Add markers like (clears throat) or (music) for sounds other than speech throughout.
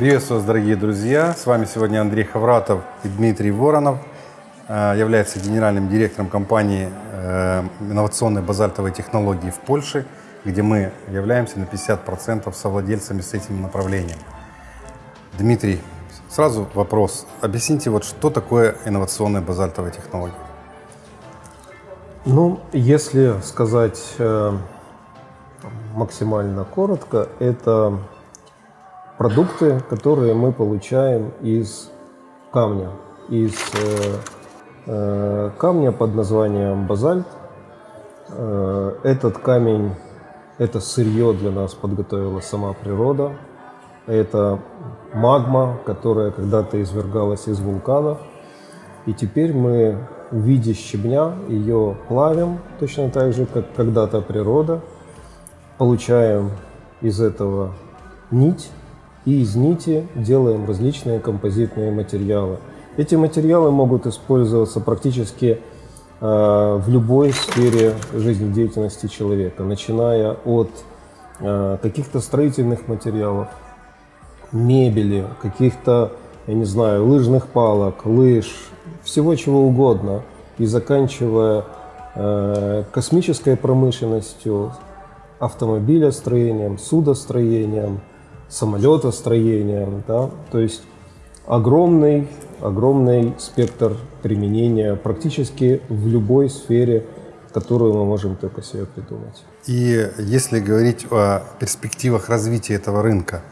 Приветствую вас, дорогие друзья! С вами сегодня Андрей Хавратов и Дмитрий Воронов, э, является генеральным директором компании э, инновационной базальтовой технологии в Польше, где мы являемся на 50% совладельцами с этим направлением. Дмитрий, сразу вопрос. Объясните, вот что такое инновационная базальтовая технология? Ну, если сказать э, максимально коротко, это продукты, которые мы получаем из камня, из э, э, камня под названием базальт. Э, этот камень, это сырье для нас подготовила сама природа. Это магма, которая когда-то извергалась из вулканов. И теперь мы в виде щебня ее плавим, точно так же, как когда-то природа. Получаем из этого нить, и из нити делаем различные композитные материалы. Эти материалы могут использоваться практически э, в любой сфере жизнедеятельности человека, начиная от э, каких-то строительных материалов, мебели, каких-то, я не знаю, лыжных палок, лыж, всего чего угодно, и заканчивая э, космической промышленностью, автомобилестроением, судостроением, самолетостроением, да, то есть огромный, огромный спектр применения практически в любой сфере, которую мы можем только себе придумать. И если говорить о перспективах развития этого рынка,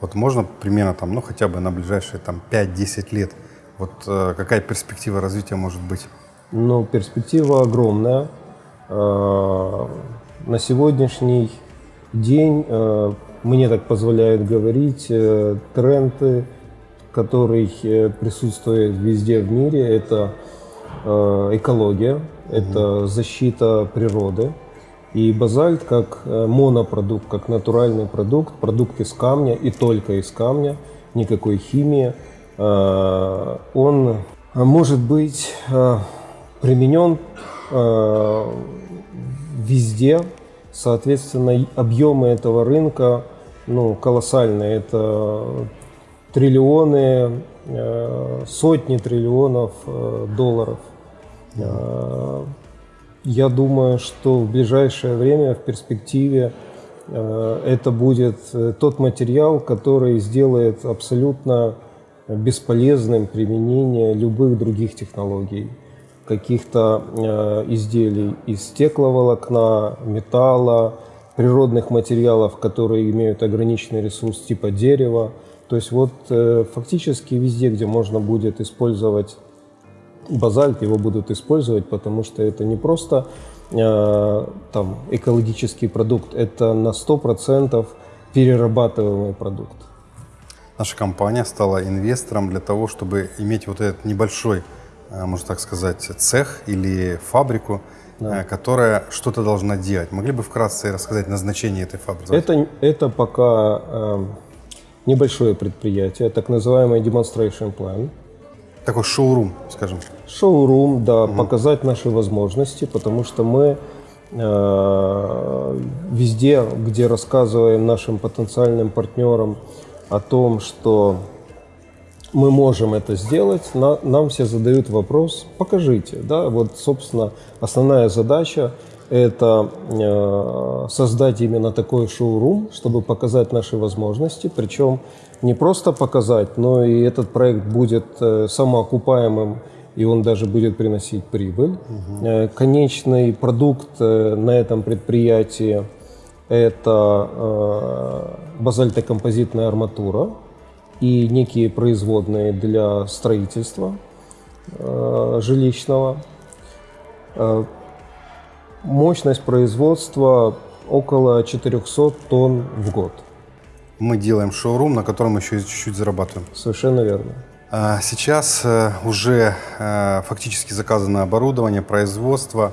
вот можно примерно там, ну хотя бы на ближайшие там 5-10 лет, вот э, какая перспектива развития может быть? Ну, перспектива огромная. Э, на сегодняшний день э, мне так позволяет говорить, э, тренды, который э, присутствует везде в мире, это э, экология, это защита природы. И базальт как монопродукт, как натуральный продукт, продукт из камня и только из камня, никакой химии, он может быть применен везде, соответственно, объемы этого рынка ну, колоссальные. Это триллионы, э, сотни триллионов э, долларов. Э, я думаю, что в ближайшее время, в перспективе, это будет тот материал, который сделает абсолютно бесполезным применение любых других технологий, каких-то изделий из стекловолокна, металла, природных материалов, которые имеют ограниченный ресурс типа дерева. То есть вот э, фактически везде, где можно будет использовать базальт, его будут использовать, потому что это не просто э, там, экологический продукт, это на 100% перерабатываемый продукт. Наша компания стала инвестором для того, чтобы иметь вот этот небольшой, э, можно так сказать, цех или фабрику, да. Э, которая что-то должна делать. Могли бы вкратце рассказать назначение этой фабрики? Это, это пока э, небольшое предприятие, так называемый demonstration plan. Такой шоурум, скажем. Шоурум, да, угу. показать наши возможности, потому что мы э, везде, где рассказываем нашим потенциальным партнерам о том, что мы можем это сделать, на, нам все задают вопрос, покажите. Да? Вот, собственно, основная задача – это э, создать именно такой шоурум, чтобы показать наши возможности, причем не просто показать, но и этот проект будет э, самоокупаемым, и он даже будет приносить прибыль. Угу. Э, конечный продукт э, на этом предприятии – это э, базальтокомпозитная арматура, и некие производные для строительства э, жилищного. Э, мощность производства около 400 тонн в год. Мы делаем шоурум, на котором еще чуть-чуть зарабатываем. Совершенно верно. А сейчас э, уже э, фактически заказано оборудование, производство,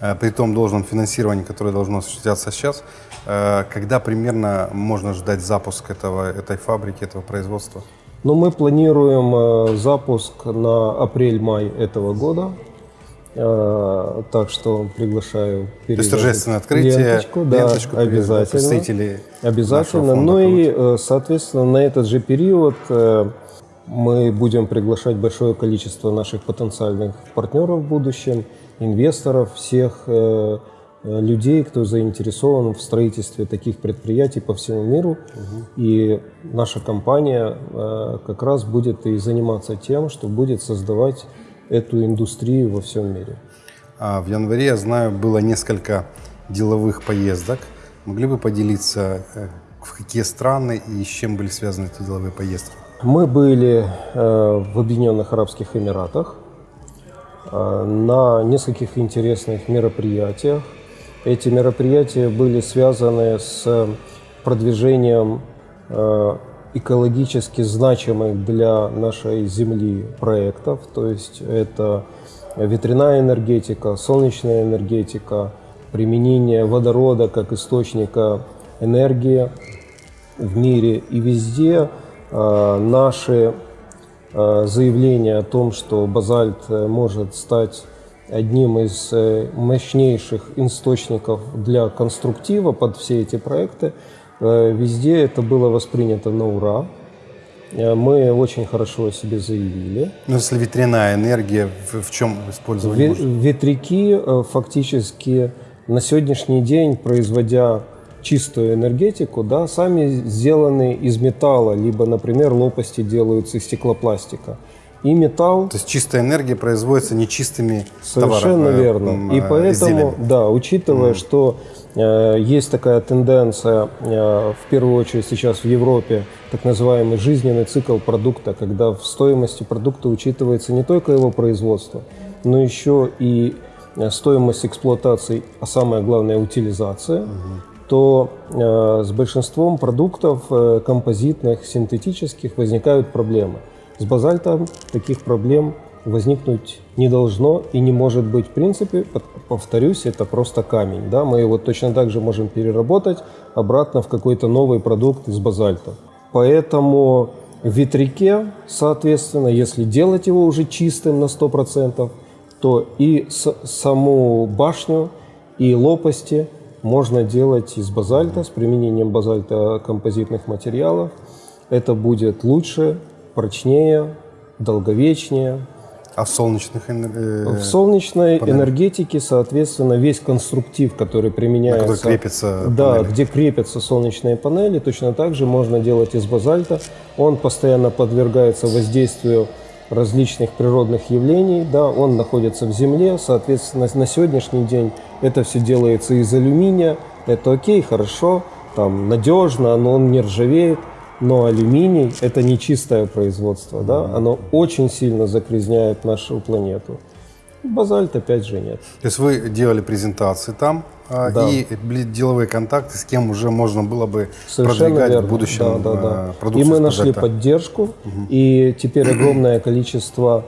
э, при том должном финансировании, которое должно осуществляться сейчас. Э, когда примерно можно ждать запуск этого, этой фабрики, этого производства? Ну, мы планируем э, запуск на апрель-май этого года. Э, так что приглашаю То есть торжественное открытие, ленточку, да, ленточку обязательно. представителей Обязательно. Ну и, соответственно, на этот же период мы будем приглашать большое количество наших потенциальных партнеров в будущем, инвесторов, всех людей, кто заинтересован в строительстве таких предприятий по всему миру. И наша компания э, как раз будет и заниматься тем, что будет создавать эту индустрию во всем мире. А в январе, я знаю, было несколько деловых поездок. Могли бы поделиться, э, в какие страны и с чем были связаны эти деловые поездки? Мы были э, в Объединенных Арабских Эмиратах э, на нескольких интересных мероприятиях. Эти мероприятия были связаны с продвижением э, экологически значимых для нашей Земли проектов. То есть это ветряная энергетика, солнечная энергетика, применение водорода как источника энергии в мире и везде э, наши э, заявления о том, что базальт э, может стать одним из э, мощнейших источников для конструктива под все эти проекты, э, везде это было воспринято на ура. Э, Мы очень хорошо о себе заявили. Ну, если ветряная энергия, в, чем использование Ве-? Ветряки фактически на сегодняшний день, производя чистую энергетику, да, сами сделаны из металла, либо, например, лопасти делаются из стеклопластика. И металл То есть чистая энергия производится нечистыми Совершенно товарами, э, верно. И э, поэтому, изделиями. да, учитывая, что э, есть такая тенденция, э, в первую очередь сейчас в Европе, так называемый жизненный цикл продукта, когда в стоимости продукта учитывается не только его производство, но еще и э, стоимость эксплуатации, а самое главное утилизация, то э, с большинством продуктов э, композитных, синтетических возникают проблемы. С базальтом таких проблем возникнуть не должно и не может быть в принципе. Повторюсь, это просто камень. Да? Мы его точно так же можем переработать обратно в какой-то новый продукт из базальта. Поэтому в ветряке, соответственно, если делать его уже чистым на 100%, то и саму башню, и лопасти можно делать из базальта, с применением базальта композитных материалов. Это будет лучше, прочнее, долговечнее. А в солнечных энер- э, В солнечной панель. энергетике, соответственно, весь конструктив, который применяется, на который крепится да, где крепятся солнечные панели, точно так же можно делать из базальта. Он постоянно подвергается воздействию различных природных явлений, да, он находится в земле, соответственно, на сегодняшний день это все делается из алюминия, это окей, хорошо, там надежно, но он не ржавеет, но алюминий – это не чистое производство, да, оно очень сильно загрязняет нашу планету. Базальт опять же нет. То есть вы делали презентации там, а, Да. и были деловые контакты, с кем уже можно было бы Совершенно продвигать верно. в будущем да, да, да. а, И продукцию мы нашли базальта. поддержку, и теперь огромное количество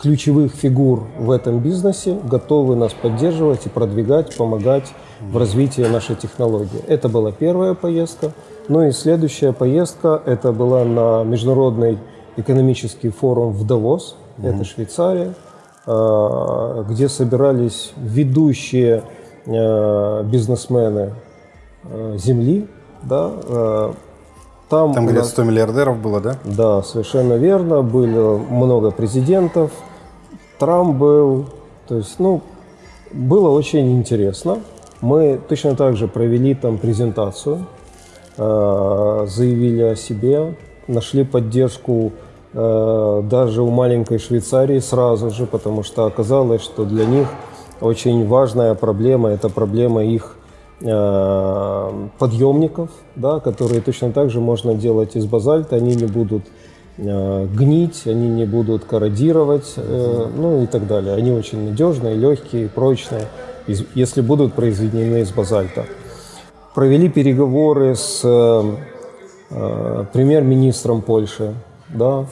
ключевых фигур в этом бизнесе готовы нас поддерживать и продвигать, помогать в развитии нашей технологии. Это была первая поездка. Ну и следующая поездка, это была на Международный экономический форум в Давос, это Швейцария, а, где собирались ведущие э, бизнесмены э, Земли. Да, э, там, Там, у где нас- 100 миллиардеров было, да? да, совершенно верно. Было много президентов. Трамп был. То есть, ну, было очень интересно. Мы точно так же провели там презентацию, заявили о себе, нашли поддержку э, даже у маленькой Швейцарии сразу же, потому что оказалось, что для них очень важная проблема – это проблема их э, подъемников, да, которые точно так же можно делать из базальта, они не будут э, гнить, они не будут корродировать, э, ну и так далее. Они очень надежные, легкие, прочные, если будут произведены из базальта. Провели переговоры с э, э, премьер-министром Польши, да,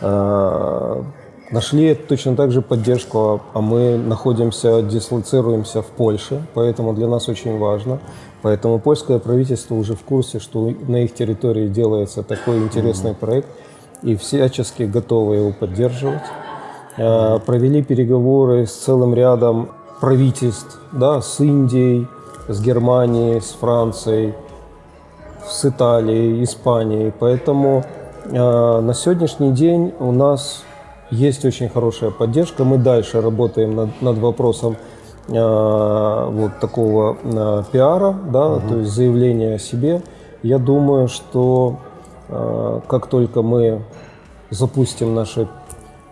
э, нашли точно так же поддержку, а- мы находимся, дислоцируемся в Польше, поэтому для нас очень важно. Поэтому польское правительство уже в курсе, что на их территории делается такой интересный проект, и всячески готовы его поддерживать. Э, Провели переговоры с целым рядом правительств, да, с Индией, с Германией, с Францией, с Италией, Испанией. Поэтому э, на сегодняшний день у нас есть очень хорошая поддержка. Мы дальше работаем над, над вопросом э, вот такого э, пиара, да, то есть заявления о себе. Я думаю, что э, как только мы запустим наше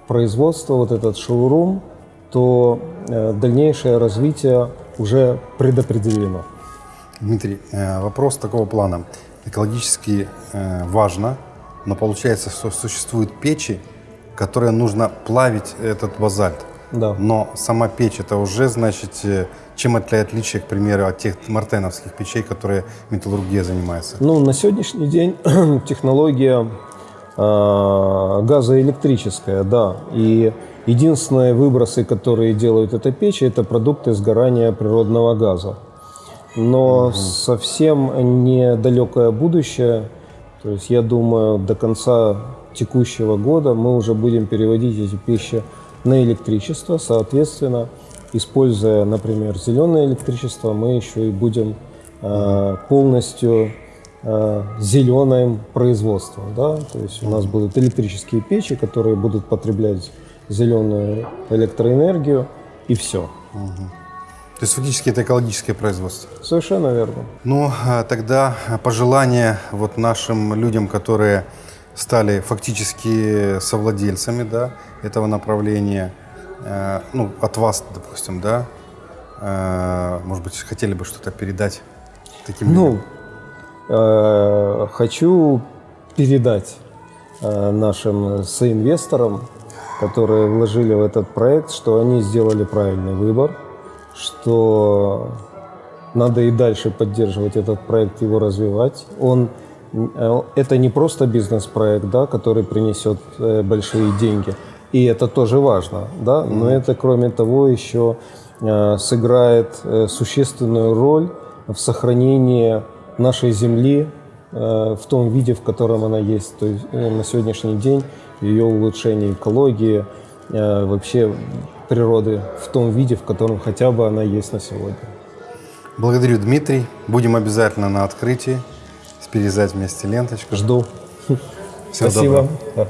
производство, вот этот шоурум, то э, дальнейшее развитие уже предопределено. Дмитрий, э, вопрос такого плана. Экологически э, важно, но получается, что существуют печи, которые нужно плавить этот базальт. Да. Но сама печь это уже, значит, э, чем это отличие, к примеру, от тех мартеновских печей, которые металлургия занимается? Ну, на сегодняшний день (clears throat) технология э, газоэлектрическая, да. И единственные выбросы, которые делают эта печь, это продукты сгорания природного газа. Но совсем недалекое будущее, то есть я думаю, до конца текущего года мы уже будем переводить эти печи на электричество, соответственно, используя, например, зеленое электричество, мы еще и будем э, полностью э, зеленым производством. Да? То есть у нас будут электрические печи, которые будут потреблять зеленую электроэнергию, и все. То есть фактически это экологическое производство. Совершенно верно. Ну, а тогда пожелание вот нашим людям, которые стали фактически совладельцами да, этого направления, э, ну, от вас, допустим, да, э, может быть, хотели бы что-то передать таким людям? Ну, э, хочу передать э, нашим соинвесторам, которые вложили в этот проект, что они сделали правильный выбор, что надо и дальше поддерживать этот проект, его развивать. Он э, это не просто бизнес-проект, да, который принесет э, большие деньги, и это тоже важно, да, но это, кроме того, еще э, сыграет существенную роль в сохранении нашей земли в том виде, в котором она есть. То есть э, на сегодняшний день ее улучшение экологии, э, вообще природы в том виде, в котором хотя бы она есть на сегодня. Благодарю, Дмитрий. Будем обязательно на открытии перерезать вместе ленточку. Жду. Всего Спасибо. доброго.